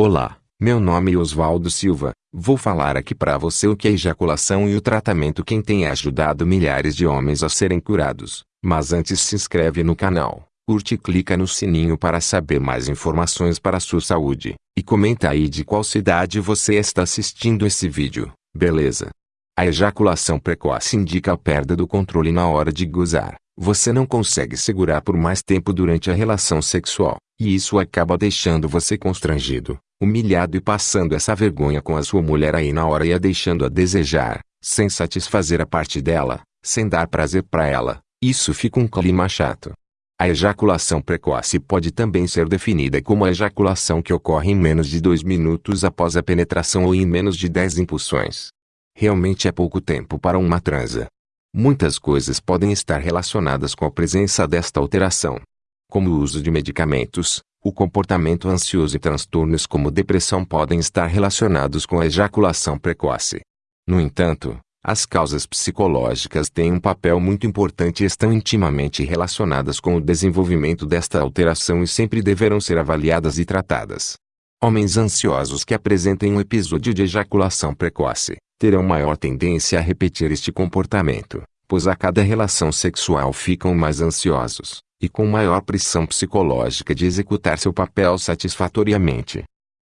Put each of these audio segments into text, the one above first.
Olá, meu nome é Oswaldo Silva. Vou falar aqui para você o que é ejaculação e o tratamento quem tem ajudado milhares de homens a serem curados. Mas antes se inscreve no canal, curte e clica no sininho para saber mais informações para a sua saúde. E comenta aí de qual cidade você está assistindo esse vídeo, beleza? A ejaculação precoce indica a perda do controle na hora de gozar. Você não consegue segurar por mais tempo durante a relação sexual, e isso acaba deixando você constrangido, humilhado e passando essa vergonha com a sua mulher aí na hora e a deixando a desejar, sem satisfazer a parte dela, sem dar prazer para ela. Isso fica um clima chato. A ejaculação precoce pode também ser definida como a ejaculação que ocorre em menos de 2 minutos após a penetração ou em menos de 10 impulsões. Realmente é pouco tempo para uma transa. Muitas coisas podem estar relacionadas com a presença desta alteração, como o uso de medicamentos, o comportamento ansioso e transtornos como depressão podem estar relacionados com a ejaculação precoce. No entanto, as causas psicológicas têm um papel muito importante e estão intimamente relacionadas com o desenvolvimento desta alteração e sempre deverão ser avaliadas e tratadas. Homens ansiosos que apresentem um episódio de ejaculação precoce terão maior tendência a repetir este comportamento, pois a cada relação sexual ficam mais ansiosos e com maior pressão psicológica de executar seu papel satisfatoriamente.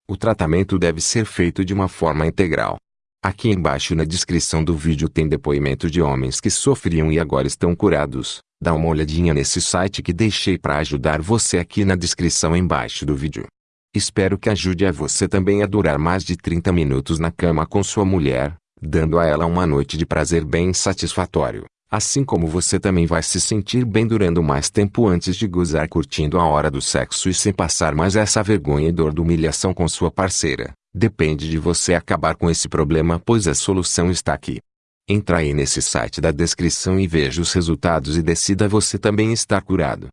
O tratamento deve ser feito de uma forma integral. Aqui embaixo na descrição do vídeo tem depoimento de homens que sofriam e agora estão curados. Dá uma olhadinha nesse site que deixei para ajudar você aqui na descrição embaixo do vídeo. Espero que ajude a você também a durar mais de 30 minutos na cama com sua mulher, dando a ela uma noite de prazer bem satisfatório. Assim como você também vai se sentir bem durando mais tempo antes de gozar curtindo a hora do sexo e sem passar mais essa vergonha e dor de humilhação com sua parceira. Depende de você acabar com esse problema pois a solução está aqui. Entra aí nesse site da descrição e veja os resultados e decida você também estar curado.